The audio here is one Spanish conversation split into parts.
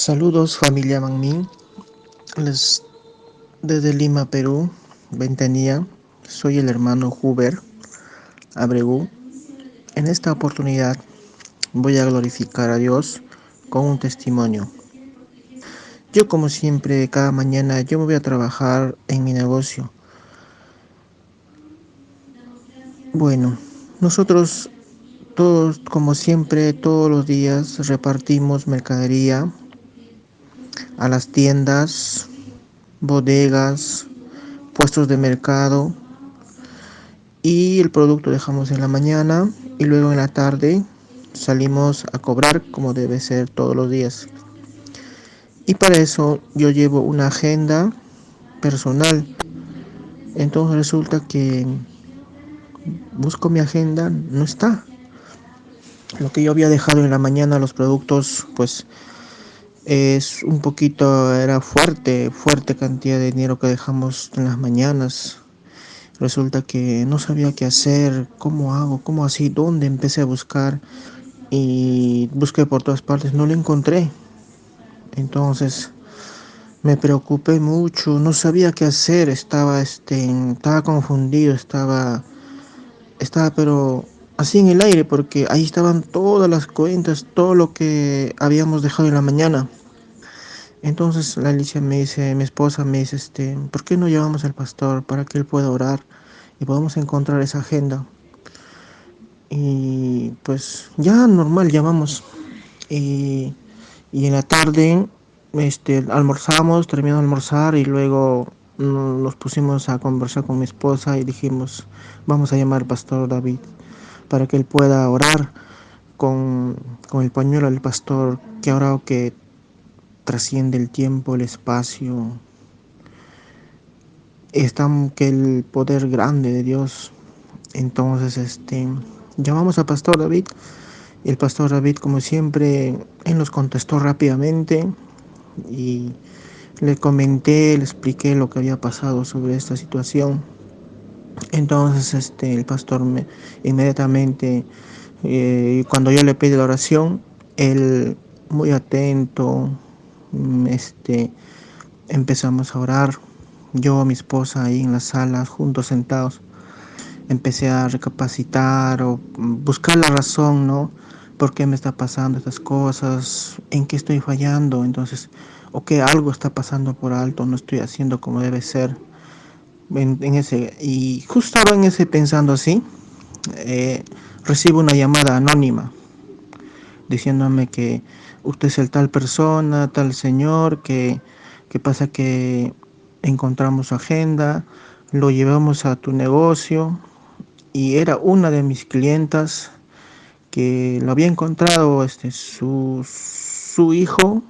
Saludos familia Manmin, Les, desde Lima, Perú, Ventanilla, soy el hermano Huber Abregu. En esta oportunidad voy a glorificar a Dios con un testimonio. Yo como siempre, cada mañana yo me voy a trabajar en mi negocio. Bueno, nosotros todos, como siempre, todos los días repartimos mercadería a las tiendas, bodegas, puestos de mercado y el producto dejamos en la mañana y luego en la tarde salimos a cobrar como debe ser todos los días. Y para eso yo llevo una agenda personal. Entonces resulta que busco mi agenda, no está. Lo que yo había dejado en la mañana, los productos, pues es un poquito, era fuerte, fuerte cantidad de dinero que dejamos en las mañanas. Resulta que no sabía qué hacer, cómo hago, cómo así, dónde empecé a buscar y busqué por todas partes, no lo encontré. Entonces me preocupé mucho, no sabía qué hacer, estaba, este, estaba confundido, estaba, estaba pero así en el aire porque ahí estaban todas las cuentas, todo lo que habíamos dejado en la mañana. Entonces la Alicia me dice, mi esposa me dice, este, ¿por qué no llevamos al pastor para que él pueda orar y podamos encontrar esa agenda? Y pues ya normal llamamos. Y, y en la tarde este, almorzamos, terminamos de almorzar y luego nos pusimos a conversar con mi esposa y dijimos, vamos a llamar al pastor David para que él pueda orar con, con el pañuelo del pastor que ahora que trasciende el tiempo, el espacio. Está que el poder grande de Dios. Entonces, este, llamamos al pastor David. El pastor David, como siempre, él nos contestó rápidamente y le comenté, le expliqué lo que había pasado sobre esta situación. Entonces, este, el pastor me inmediatamente, eh, cuando yo le pedí la oración, él muy atento, este, empezamos a orar. Yo, mi esposa ahí en la sala, juntos sentados, empecé a recapacitar o buscar la razón, ¿no? ¿Por qué me está pasando estas cosas? ¿En qué estoy fallando? Entonces, o que algo está pasando por alto, no estoy haciendo como debe ser. En, ese, y justo estaba en ese pensando así, eh, recibo una llamada anónima diciéndome que usted es el tal persona, tal señor, que, que pasa que encontramos su agenda, lo llevamos a tu negocio y era una de mis clientas que lo había encontrado este, su, su hijo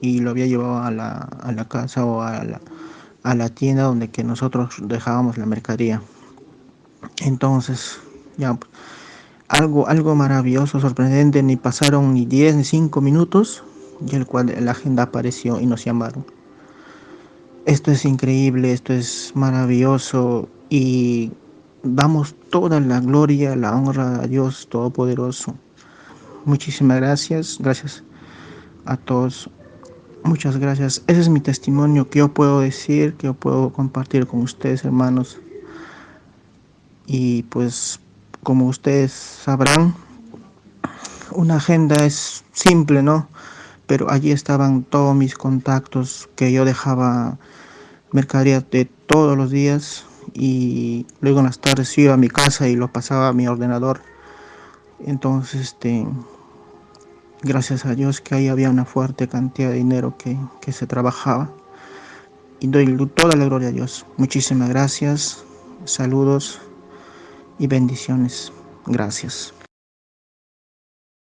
y lo había llevado a la, a la casa o a la, a la tienda donde que nosotros dejábamos la mercadería. Entonces, ya algo, algo maravilloso, sorprendente, ni pasaron ni 10 ni 5 minutos y el cual la agenda apareció y nos llamaron. Esto es increíble, esto es maravilloso y damos toda la gloria, la honra a Dios Todopoderoso. Muchísimas gracias, gracias a todos. Muchas gracias. Ese es mi testimonio que yo puedo decir, que yo puedo compartir con ustedes, hermanos. Y pues como ustedes sabrán, una agenda es simple, ¿no? Pero allí estaban todos mis contactos que yo dejaba mercadería de todos los días y luego en las tardes iba a mi casa y lo pasaba a mi ordenador. Entonces, este, gracias a Dios que ahí había una fuerte cantidad de dinero que, que se trabajaba. Y doy toda la gloria a Dios. Muchísimas gracias. Saludos y bendiciones. Gracias.